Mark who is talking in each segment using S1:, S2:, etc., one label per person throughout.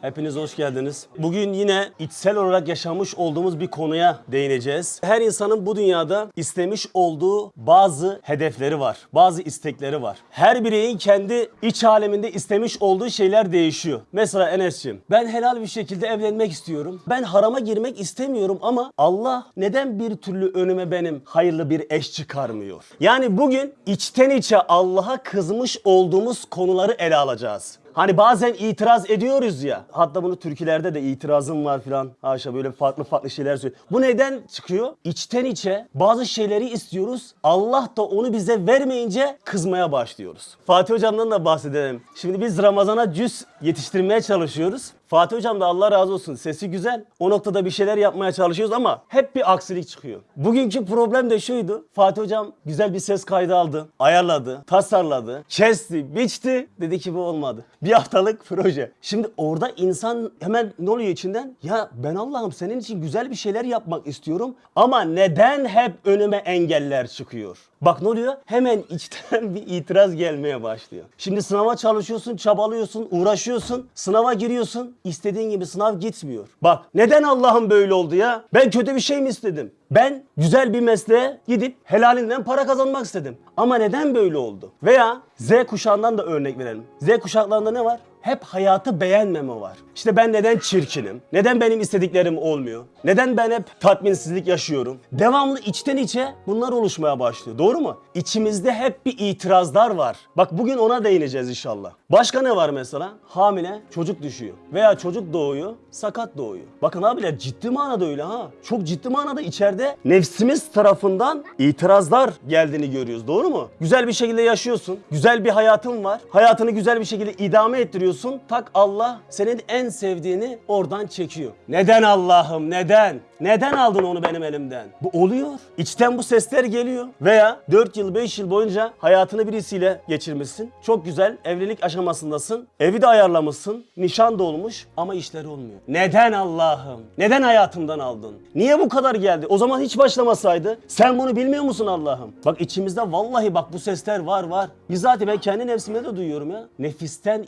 S1: Hepiniz hoş geldiniz. Bugün yine içsel olarak yaşamış olduğumuz bir konuya değineceğiz. Her insanın bu dünyada istemiş olduğu bazı hedefleri var. Bazı istekleri var. Her bireyin kendi iç aleminde istemiş olduğu şeyler değişiyor. Mesela Enes'ciğim ben helal bir şekilde evlenmek istiyorum. Ben harama girmek istemiyorum ama Allah neden bir türlü önüme benim hayırlı bir eş çıkarmıyor? Yani bugün içten içe Allah'a kızmış olduğumuz konuları ele alacağız. Hani bazen itiraz ediyoruz ya. Hatta bunu türkülerde de itirazım var filan. Haşa böyle farklı farklı şeyler söylüyor. Bu neden çıkıyor? İçten içe bazı şeyleri istiyoruz. Allah da onu bize vermeyince kızmaya başlıyoruz. Fatih hocamdan da bahsedelim. Şimdi biz Ramazan'a cüz yetiştirmeye çalışıyoruz. Fatih hocam da Allah razı olsun sesi güzel. O noktada bir şeyler yapmaya çalışıyoruz ama hep bir aksilik çıkıyor. Bugünkü problem de şuydu. Fatih hocam güzel bir ses kaydı aldı. Ayarladı, tasarladı, kesti, biçti. Dedi ki bu olmadı. Bir haftalık proje. Şimdi orada insan hemen ne oluyor içinden? Ya ben Allah'ım senin için güzel bir şeyler yapmak istiyorum ama neden hep önüme engeller çıkıyor? Bak ne oluyor? Hemen içten bir itiraz gelmeye başlıyor. Şimdi sınava çalışıyorsun, çabalıyorsun, uğraşıyorsun, sınava giriyorsun. İstediğin gibi sınav gitmiyor. Bak neden Allah'ım böyle oldu ya? Ben kötü bir şey mi istedim? Ben güzel bir mesleğe gidip helalinden para kazanmak istedim. Ama neden böyle oldu? Veya Z kuşağından da örnek verelim. Z kuşaklarında ne var? Hep hayatı beğenmeme var. İşte ben neden çirkinim? Neden benim istediklerim olmuyor? Neden ben hep tatminsizlik yaşıyorum? Devamlı içten içe bunlar oluşmaya başlıyor. Doğru mu? İçimizde hep bir itirazlar var. Bak bugün ona değineceğiz inşallah. Başka ne var mesela? Hamile çocuk düşüyor. Veya çocuk doğuyor, sakat doğuyor. Bakın abiler ciddi manada öyle ha. Çok ciddi manada içeride nefsimiz tarafından itirazlar geldiğini görüyoruz. Doğru mu? Güzel bir şekilde yaşıyorsun. Güzel bir hayatın var. Hayatını güzel bir şekilde idame ettiriyorsun. Tak Allah senin en sevdiğini oradan çekiyor. Neden Allah'ım neden? Neden aldın onu benim elimden? Bu oluyor. İçten bu sesler geliyor. Veya 4 yıl 5 yıl boyunca hayatını birisiyle geçirmişsin. Çok güzel evlilik aşamasındasın. Evi de ayarlamışsın. Nişan da olmuş ama işleri olmuyor. Neden Allah'ım? Neden hayatımdan aldın? Niye bu kadar geldi? O zaman hiç başlamasaydı. Sen bunu bilmiyor musun Allah'ım? Bak içimizde vallahi bak bu sesler var var. Bizzat ben kendi nefsimde de duyuyorum ya. Nefisten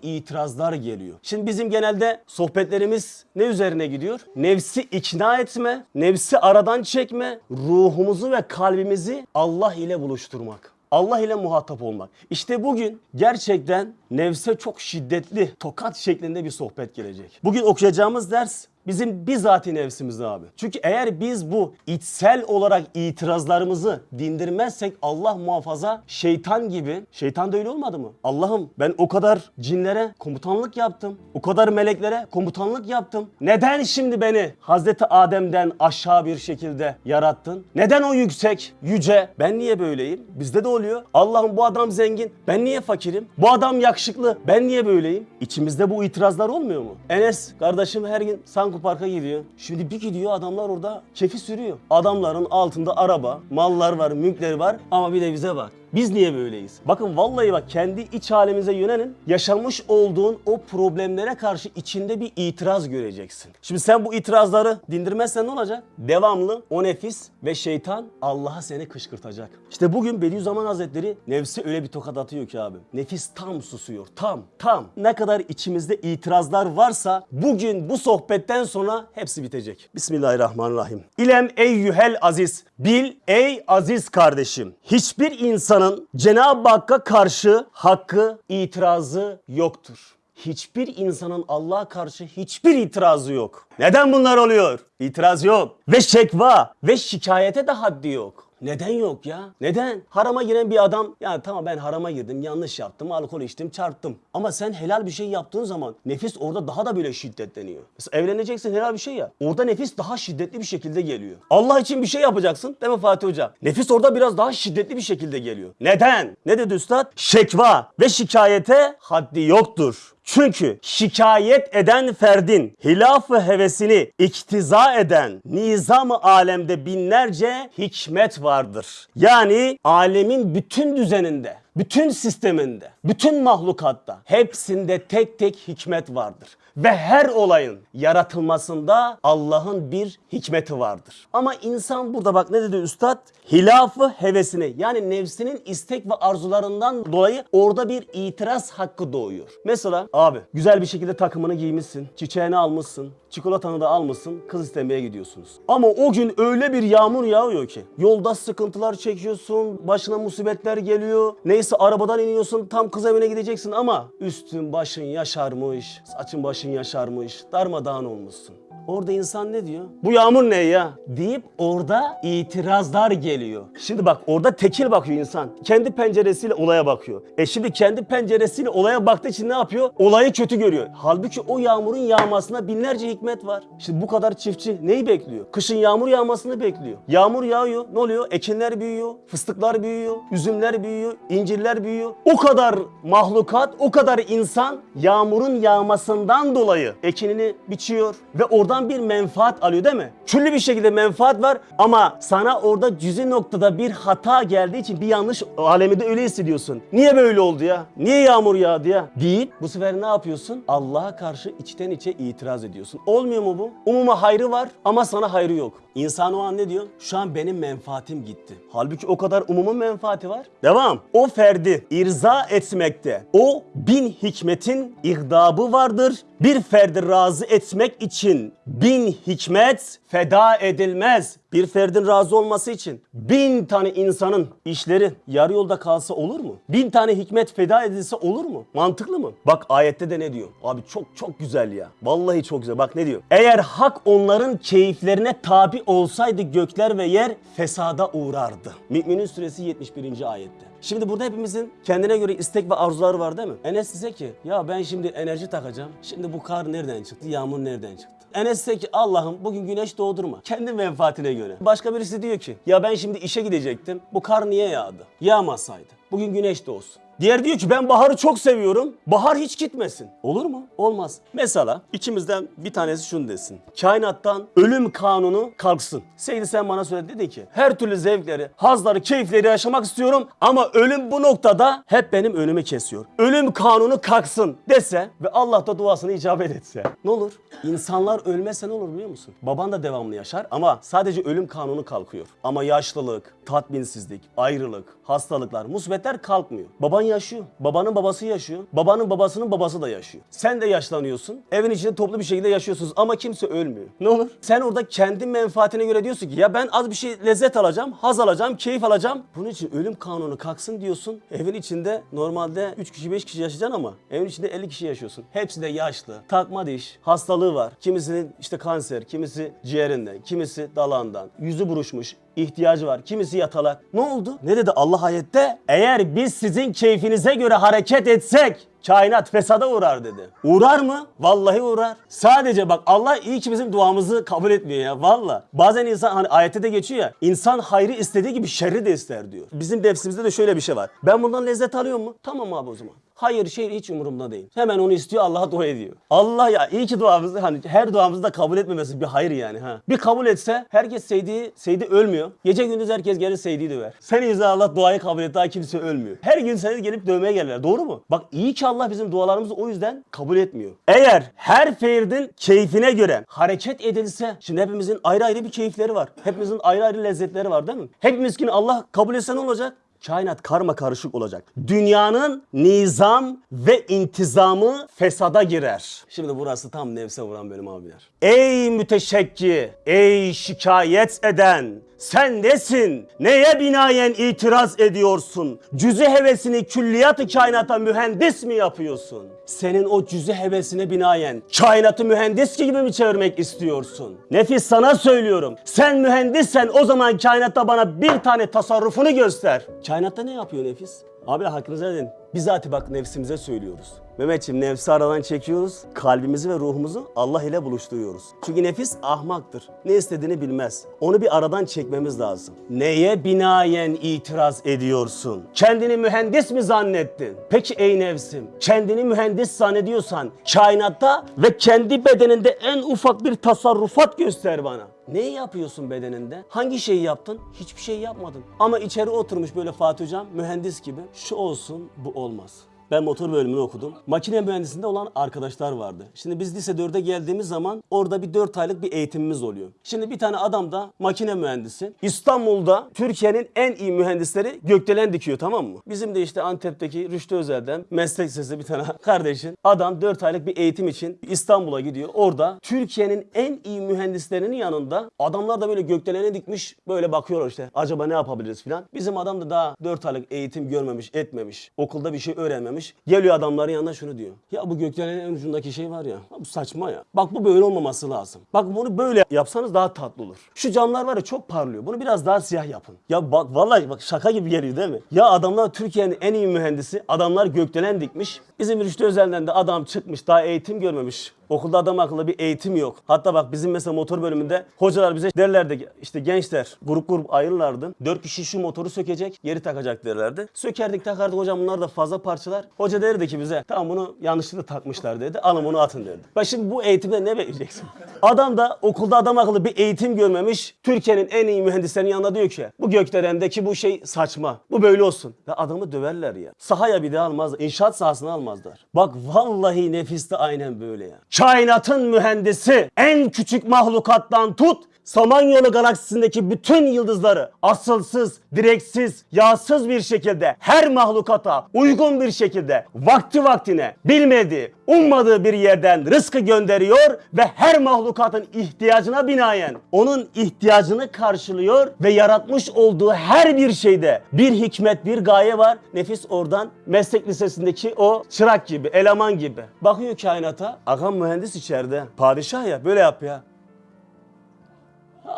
S1: itirazlar geliyor. Şimdi bizim genelde sohbetlerimiz ne üzerine gidiyor? Nefsi ikna etme, nefsi aradan çekme, ruhumuzu ve kalbimizi Allah ile buluşturmak. Allah ile muhatap olmak. İşte bugün gerçekten nefse çok şiddetli, tokat şeklinde bir sohbet gelecek. Bugün okuyacağımız ders bizim bizatihi nefsimiz abi. Çünkü eğer biz bu içsel olarak itirazlarımızı dindirmezsek Allah muhafaza şeytan gibi, şeytan da öyle olmadı mı? Allah'ım ben o kadar cinlere komutanlık yaptım. O kadar meleklere komutanlık yaptım. Neden şimdi beni Hazreti Adem'den aşağı bir şekilde yarattın? Neden o yüksek, yüce? Ben niye böyleyim? Bizde de oluyor. Allah'ım bu adam zengin. Ben niye fakirim? Bu adam yakışıklı. Ben niye böyleyim? İçimizde bu itirazlar olmuyor mu? Enes kardeşim her gün Sanko Park'a gidiyor. Şimdi bir gidiyor adamlar orada kefi sürüyor. Adamların altında araba, mallar var, mülkleri var ama bir de bize bak. Biz niye böyleyiz? Bakın vallahi bak kendi iç halimize yönelin. Yaşamış olduğun o problemlere karşı içinde bir itiraz göreceksin. Şimdi sen bu itirazları dindirmezsen ne olacak? Devamlı o nefis ve şeytan Allah'a seni kışkırtacak. İşte bugün Bediüzzaman Hazretleri nefsi öyle bir tokat atıyor ki abi. Nefis tam susuyor. Tam, tam. Ne kadar içimizde itirazlar varsa bugün bu sohbetten sonra hepsi bitecek. Bismillahirrahmanirrahim. İlem eyyühel aziz. Bil ey aziz kardeşim. Hiçbir insanın Cenab-ı Hakk'a karşı hakkı, itirazı yoktur. Hiçbir insanın Allah'a karşı hiçbir itirazı yok. Neden bunlar oluyor? İtiraz yok. Ve şekva ve şikayete de haddi yok. Neden yok ya? Neden? Harama giren bir adam ya tamam ben harama girdim yanlış yaptım alkol içtim çarptım. Ama sen helal bir şey yaptığın zaman nefis orada daha da böyle şiddetleniyor. Mesela evleneceksin helal bir şey ya. Orada nefis daha şiddetli bir şekilde geliyor. Allah için bir şey yapacaksın değil mi Fatih Hoca? Nefis orada biraz daha şiddetli bir şekilde geliyor. Neden? Ne dedi üstad? Şekva ve şikayete haddi yoktur. Çünkü şikayet eden ferdin hilafı hevesini iktiza eden nizam-ı alemde binlerce hikmet vardır. Yani alemin bütün düzeninde, bütün sisteminde, bütün mahlukatta hepsinde tek tek hikmet vardır. Ve her olayın yaratılmasında Allah'ın bir hikmeti vardır. Ama insan burada bak ne dedi üstad? Hilafı hevesini yani nefsinin istek ve arzularından dolayı orada bir itiraz hakkı doğuyor. Mesela abi güzel bir şekilde takımını giymişsin, çiçeğini almışsın, çikolatanı da almışsın, kız istemeye gidiyorsunuz. Ama o gün öyle bir yağmur yağıyor ki yolda sıkıntılar çekiyorsun, başına musibetler geliyor. Neyse arabadan iniyorsun, tam kız evine gideceksin ama üstün başın yaşarmış, saçın başın yaşarmış, darmadağın olmuşsun. Orada insan ne diyor? Bu yağmur ne ya? Deyip orada itirazlar geliyor. Şimdi bak orada tekil bakıyor insan. Kendi penceresiyle olaya bakıyor. E şimdi kendi penceresiyle olaya baktığı için ne yapıyor? Olayı kötü görüyor. Halbuki o yağmurun yağmasına binlerce hikmet var. Şimdi bu kadar çiftçi neyi bekliyor? Kışın yağmur yağmasını bekliyor. Yağmur yağıyor. Ne oluyor? Ekinler büyüyor. Fıstıklar büyüyor. Üzümler büyüyor. incirler büyüyor. O kadar mahlukat, o kadar insan yağmurun yağmasından dolayı ekinini biçiyor ve oradan bir menfaat alıyor değil mi? Küllü bir şekilde menfaat var ama sana orada cüzi noktada bir hata geldiği için bir yanlış aleminde öyle hissediyorsun. Niye böyle oldu ya? Niye yağmur yağdı ya? Deyip bu sefer ne yapıyorsun? Allah'a karşı içten içe itiraz ediyorsun. Olmuyor mu bu? Umuma hayrı var ama sana hayrı yok. İnsan o an ne diyor? Şu an benim menfaatim gitti. Halbuki o kadar umumun menfaati var. Devam. O ferdi irza etmekte. O bin hikmetin ihdabı vardır. Bir ferdi razı etmek için bin hikmet feda edilmez. Bir ferdin razı olması için bin tane insanın işleri yarı yolda kalsa olur mu? Bin tane hikmet feda edilse olur mu? Mantıklı mı? Bak ayette de ne diyor? Abi çok çok güzel ya. Vallahi çok güzel. Bak ne diyor? Eğer hak onların keyiflerine tabi olsaydı gökler ve yer fesada uğrardı. Müminin suresi 71. ayette. Şimdi burada hepimizin kendine göre istek ve arzuları var değil mi? Enes dese ki ya ben şimdi enerji takacağım. Şimdi bu kar nereden çıktı? Yağmur nereden çıktı? Enes dese ki Allah'ım bugün güneş doğdurma. Kendi menfaatine göre. Başka birisi diyor ki ya ben şimdi işe gidecektim. Bu kar niye yağdı? Yağmasaydı. Bugün güneş doğsun. Diğer diyor ki ben baharı çok seviyorum. Bahar hiç gitmesin. Olur mu? Olmaz. Mesela içimizden bir tanesi şunu desin. Kainattan ölüm kanunu kalksın. Seydi sen bana söyledi dedi ki her türlü zevkleri, hazları, keyifleri yaşamak istiyorum ama ölüm bu noktada hep benim önümü kesiyor. Ölüm kanunu kalksın dese ve Allah da duasını icabet etse. Ne olur? İnsanlar ölmese ne olur biliyor musun? Baban da devamlı yaşar ama sadece ölüm kanunu kalkıyor. Ama yaşlılık, tatminsizlik, ayrılık, hastalıklar, musibetler kalkmıyor. Baban yaşıyor. Babanın babası yaşıyor. Babanın babasının babası da yaşıyor. Sen de yaşlanıyorsun. Evin içinde toplu bir şekilde yaşıyorsunuz ama kimse ölmüyor. Ne olur? Sen orada kendi menfaatine göre diyorsun ki ya ben az bir şey lezzet alacağım, haz alacağım, keyif alacağım. Bunun için ölüm kanunu kalksın diyorsun. Evin içinde normalde 3 kişi 5 kişi yaşayacaksın ama evin içinde 50 kişi yaşıyorsun. Hepsi de yaşlı. Takma diş, hastalığı var. Kimisinin işte kanser, kimisi ciğerinden, kimisi dalağından, yüzü buruşmuş, ihtiyacı var. Kimisi yatalak. Ne oldu? Ne dedi Allah ayette? Eğer biz sizin keyfinize göre hareket etsek kainat fesada uğrar dedi. Uğrar mı? Vallahi uğrar. Sadece bak Allah iyi ki bizim duamızı kabul etmiyor ya valla. Bazen insan hani ayette de geçiyor ya insan hayrı istediği gibi şerri de ister diyor. Bizim nefsimizde de şöyle bir şey var. Ben bundan lezzet alıyor mu? Tamam abi o zaman. Hayır şey hiç umurumda değil. Hemen onu istiyor Allah'a dua ediyor. Allah ya iyi ki duamızı hani her duamızı da kabul etmemesi bir hayır yani ha. Bir kabul etse herkes Seydi, Seydi ölmüyor. Gece gündüz herkes gelir Seydi'yi döver. Sen yüzden Allah duayı kabul et daha kimse ölmüyor. Her gün seni gelip dövmeye gelirler doğru mu? Bak iyi ki Allah bizim dualarımızı o yüzden kabul etmiyor. Eğer her ferdin keyfine göre hareket edilse şimdi hepimizin ayrı ayrı bir keyifleri var. Hepimizin ayrı ayrı lezzetleri var değil mi? Hepimiz Allah kabul etse ne olacak? Kainat karma karışık olacak. Dünyanın nizam ve intizamı fesada girer. Şimdi burası tam nefse vuran bölüm abiler. Ey müteşekki, ey şikayet eden, sen nesin? Neye binaen itiraz ediyorsun? Cüzü hevesini külliyat-ı kainata mühendis mi yapıyorsun? Senin o cüzü hevesine binaen kainatı mühendis gibi mi çevirmek istiyorsun? Nefis sana söylüyorum. Sen mühendissen o zaman kainatta bana bir tane tasarrufunu göster. Kainatta ne yapıyor nefis? Abi hakkınızı edin. Bizatihi bak nefsimize söylüyoruz. Mehmetciğim nefsi aradan çekiyoruz. Kalbimizi ve ruhumuzu Allah ile buluşturuyoruz. Çünkü nefis ahmaktır. Ne istediğini bilmez. Onu bir aradan çekmemiz lazım. Neye binaen itiraz ediyorsun? Kendini mühendis mi zannettin? Peki ey nefsim, kendini mühendis zannediyorsan kainatta ve kendi bedeninde en ufak bir tasarrufat göster bana. Neyi yapıyorsun bedeninde? Hangi şeyi yaptın? Hiçbir şey yapmadın. Ama içeri oturmuş böyle Fatih Hocam mühendis gibi. Şu olsun bu olmaz. Ben motor bölümünü okudum. Makine mühendisliğinde olan arkadaşlar vardı. Şimdi biz lise 4'e geldiğimiz zaman orada bir 4 aylık bir eğitimimiz oluyor. Şimdi bir tane adam da makine mühendisi. İstanbul'da Türkiye'nin en iyi mühendisleri gökdelen dikiyor tamam mı? Bizim de işte Antep'teki Rüştü Özel'den meslek lisesi bir tane kardeşin. Adam 4 aylık bir eğitim için İstanbul'a gidiyor. Orada Türkiye'nin en iyi mühendislerinin yanında adamlar da böyle gökdelene dikmiş böyle bakıyorlar işte. Acaba ne yapabiliriz filan. Bizim adam da daha 4 aylık eğitim görmemiş, etmemiş. Okulda bir şey öğrenmemiş. Geliyor adamların yanına şunu diyor. Ya bu gökdelenin en ucundaki şey var ya Bu saçma ya. Bak bu böyle olmaması lazım. Bak bunu böyle yapsanız daha tatlı olur. Şu camlar var ya çok parlıyor. Bunu biraz daha siyah yapın. Ya bak vallahi bak şaka gibi geliyor değil mi? Ya adamlar Türkiye'nin en iyi mühendisi. Adamlar gökdelen dikmiş. Bizim Rüştü Özel'den de adam çıkmış daha eğitim görmemiş. Okulda adam akıllı bir eğitim yok. Hatta bak bizim mesela motor bölümünde hocalar bize derlerdi işte gençler grup grup ayrılardı. Dört kişi şu motoru sökecek, geri takacak derlerdi. Sökerdik takardık hocam bunlar da fazla parçalar. Hoca derdi ki bize tamam bunu yanlışlıkla takmışlar dedi. Alın bunu atın dedi. Bak şimdi bu eğitimde ne bekleyeceksin? Adam da okulda adam akıllı bir eğitim görmemiş. Türkiye'nin en iyi mühendislerinin yanında diyor ki bu gökdelendeki bu şey saçma. Bu böyle olsun. Ve adamı döverler ya. Sahaya bir de almazlar. İnşaat sahasına almazlar. Bak vallahi nefis de aynen böyle ya. Kainatın mühendisi en küçük mahlukattan tut Samanyolu galaksisindeki bütün yıldızları asılsız, direksiz, yağsız bir şekilde her mahlukata uygun bir şekilde vakti vaktine bilmediği, ummadığı bir yerden rızkı gönderiyor ve her mahlukatın ihtiyacına binaen onun ihtiyacını karşılıyor ve yaratmış olduğu her bir şeyde bir hikmet, bir gaye var. Nefis oradan meslek lisesindeki o çırak gibi, eleman gibi. Bakıyor kainata, agam mühendis içeride. Padişah ya böyle yap ya.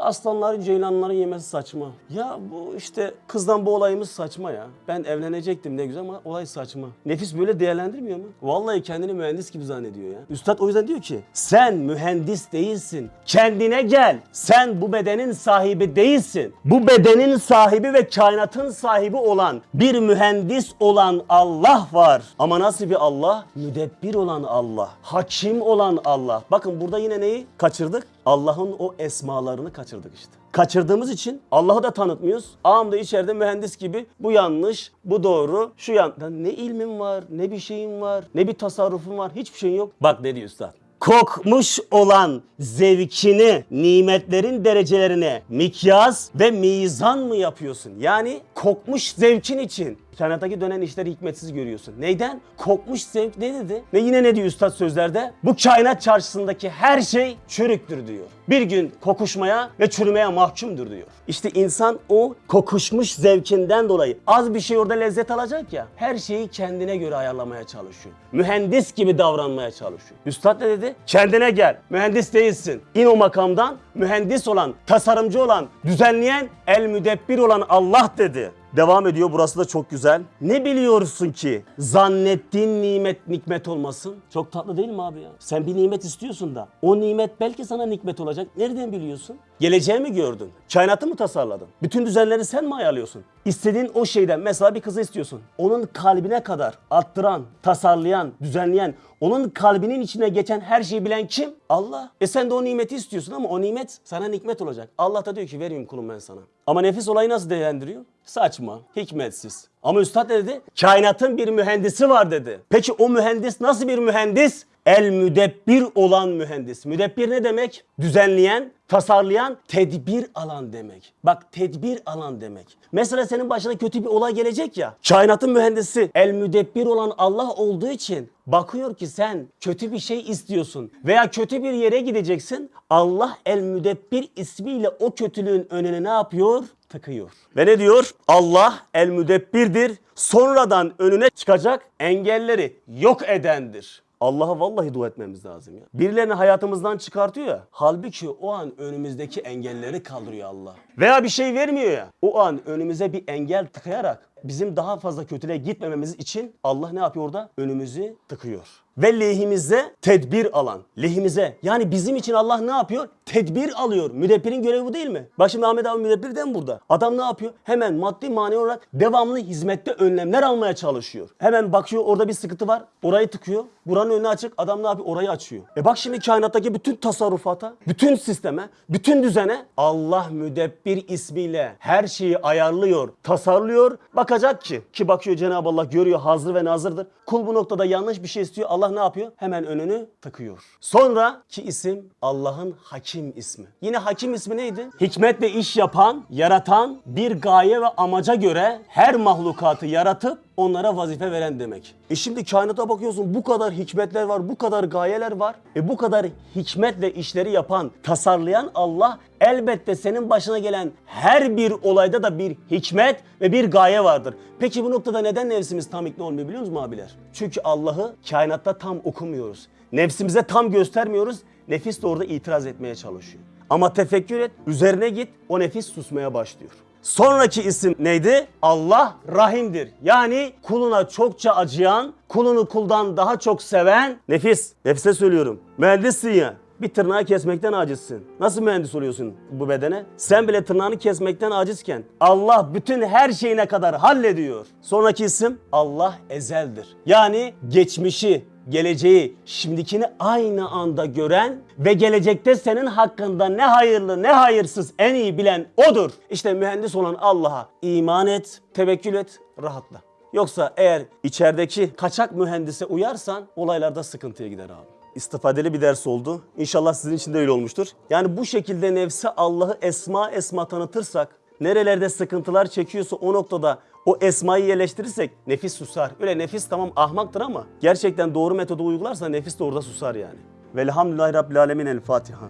S1: Aslanların, ceylanların yemesi saçma. Ya bu işte kızdan bu olayımız saçma ya. Ben evlenecektim ne güzel ama olay saçma. Nefis böyle değerlendirmiyor mu? Vallahi kendini mühendis gibi zannediyor ya. Üstad o yüzden diyor ki sen mühendis değilsin. Kendine gel. Sen bu bedenin sahibi değilsin. Bu bedenin sahibi ve kainatın sahibi olan bir mühendis olan Allah var. Ama nasıl bir Allah? Müdebbir olan Allah. Hakim olan Allah. Bakın burada yine neyi kaçırdık? Allah'ın o esmalarını kaçırdık işte. Kaçırdığımız için Allah'ı da tanıtmıyoruz. Ağam da içeride mühendis gibi bu yanlış, bu doğru, şu yan... Ne ilmin var, ne bir şeyin var, ne bir tasarrufun var, hiçbir şeyin yok. Bak ne diyor üstad. Kokmuş olan zevkini, nimetlerin derecelerine mikyas ve mizan mı yapıyorsun? Yani kokmuş zevkin için kainattaki dönen işleri hikmetsiz görüyorsun. Neyden? Kokmuş zevk ne dedi? Ve yine ne diyor üstad sözlerde? Bu kainat çarşısındaki her şey çürüktür diyor. Bir gün kokuşmaya ve çürümeye mahkumdur diyor. İşte insan o kokuşmuş zevkinden dolayı az bir şey orada lezzet alacak ya. Her şeyi kendine göre ayarlamaya çalışıyor. Mühendis gibi davranmaya çalışıyor. Üstad ne dedi? Kendine gel. Mühendis değilsin. İn o makamdan. Mühendis olan, tasarımcı olan, düzenleyen, el müdebbir olan Allah dedi. Devam ediyor burası da çok güzel. Ne biliyorsun ki zannettiğin nimet nikmet olmasın? Çok tatlı değil mi abi ya? Sen bir nimet istiyorsun da o nimet belki sana nikmet olacak. Nereden biliyorsun? Geleceği mi gördün? Kainatı mı tasarladın? Bütün düzenleri sen mi ayarlıyorsun? İstediğin o şeyden mesela bir kızı istiyorsun. Onun kalbine kadar attıran, tasarlayan, düzenleyen, onun kalbinin içine geçen her şeyi bilen kim? Allah. E sen de o nimeti istiyorsun ama o nimet sana nikmet olacak. Allah da diyor ki vereyim kulum ben sana. Ama nefis olayı nasıl değerlendiriyor? Saçma, hikmetsiz. Ama üstad ne dedi? Kainatın bir mühendisi var dedi. Peki o mühendis nasıl bir mühendis? El müdebbir olan mühendis. Müdebbir ne demek? Düzenleyen, tasarlayan, tedbir alan demek. Bak tedbir alan demek. Mesela senin başına kötü bir olay gelecek ya. Kainatın mühendisi el müdebbir olan Allah olduğu için bakıyor ki sen kötü bir şey istiyorsun veya kötü bir yere gideceksin. Allah el müdebbir ismiyle o kötülüğün önüne ne yapıyor? Tıkıyor. Ve ne diyor? Allah el müdebbirdir. Sonradan önüne çıkacak engelleri yok edendir. Allah'a vallahi dua etmemiz lazım ya. Birilerini hayatımızdan çıkartıyor ya. Halbuki o an önümüzdeki engelleri kaldırıyor Allah. Veya bir şey vermiyor ya. O an önümüze bir engel tıkayarak bizim daha fazla kötülüğe gitmememiz için Allah ne yapıyor orada? Önümüzü tıkıyor. Ve lehimize tedbir alan. Lehimize. Yani bizim için Allah ne yapıyor? Tedbir alıyor. Müdebbirin görevi bu değil mi? Bak şimdi Ahmet abi müdebbir de mi burada? Adam ne yapıyor? Hemen maddi manevi olarak devamlı hizmette önlemler almaya çalışıyor. Hemen bakıyor orada bir sıkıntı var. Orayı tıkıyor. Buranın önü açık. Adam ne yapıyor? Orayı açıyor. E bak şimdi kainattaki bütün tasarrufata, bütün sisteme, bütün düzene Allah müdebbir ismiyle her şeyi ayarlıyor, tasarlıyor. Bakacak ki ki bakıyor Cenab-ı Allah görüyor hazır ve nazırdır. Kul bu noktada yanlış bir şey istiyor. Allah ne yapıyor? Hemen önünü tıkıyor. Sonra ki isim Allah'ın Hakim ismi. Yine Hakim ismi neydi? Hikmetle iş yapan, yaratan, bir gaye ve amaca göre her mahlukatı yaratıp onlara vazife veren demek. E şimdi kainata bakıyorsun bu kadar hikmetler var, bu kadar gayeler var. E bu kadar hikmetle işleri yapan, tasarlayan Allah elbette senin başına gelen her bir olayda da bir hikmet ve bir gaye vardır. Peki bu noktada neden nefsimiz tam ikna olmuyor biliyor musunuz abiler? Çünkü Allah'ı kainatta tam okumuyoruz. Nefsimize tam göstermiyoruz. Nefis de orada itiraz etmeye çalışıyor. Ama tefekkür et, üzerine git, o nefis susmaya başlıyor. Sonraki isim neydi? Allah Rahim'dir. Yani kuluna çokça acıyan, kulunu kuldan daha çok seven nefis. Nefse söylüyorum. Mühendissin ya. Bir tırnağı kesmekten acizsin. Nasıl mühendis oluyorsun bu bedene? Sen bile tırnağını kesmekten acizken Allah bütün her şeyine kadar hallediyor. Sonraki isim Allah ezeldir. Yani geçmişi, geleceği, şimdikini aynı anda gören ve gelecekte senin hakkında ne hayırlı ne hayırsız en iyi bilen odur. İşte mühendis olan Allah'a iman et, tevekkül et, rahatla. Yoksa eğer içerideki kaçak mühendise uyarsan olaylarda sıkıntıya gider abi. İstifadeli bir ders oldu. İnşallah sizin için de öyle olmuştur. Yani bu şekilde nefse Allah'ı esma esma tanıtırsak, nerelerde sıkıntılar çekiyorsa o noktada o esmayı yerleştirirsek nefis susar. Öyle nefis tamam ahmaktır ama gerçekten doğru metodu uygularsa nefis de orada susar yani. Velhamdülillahi Rabbil Alemin El Fatiha.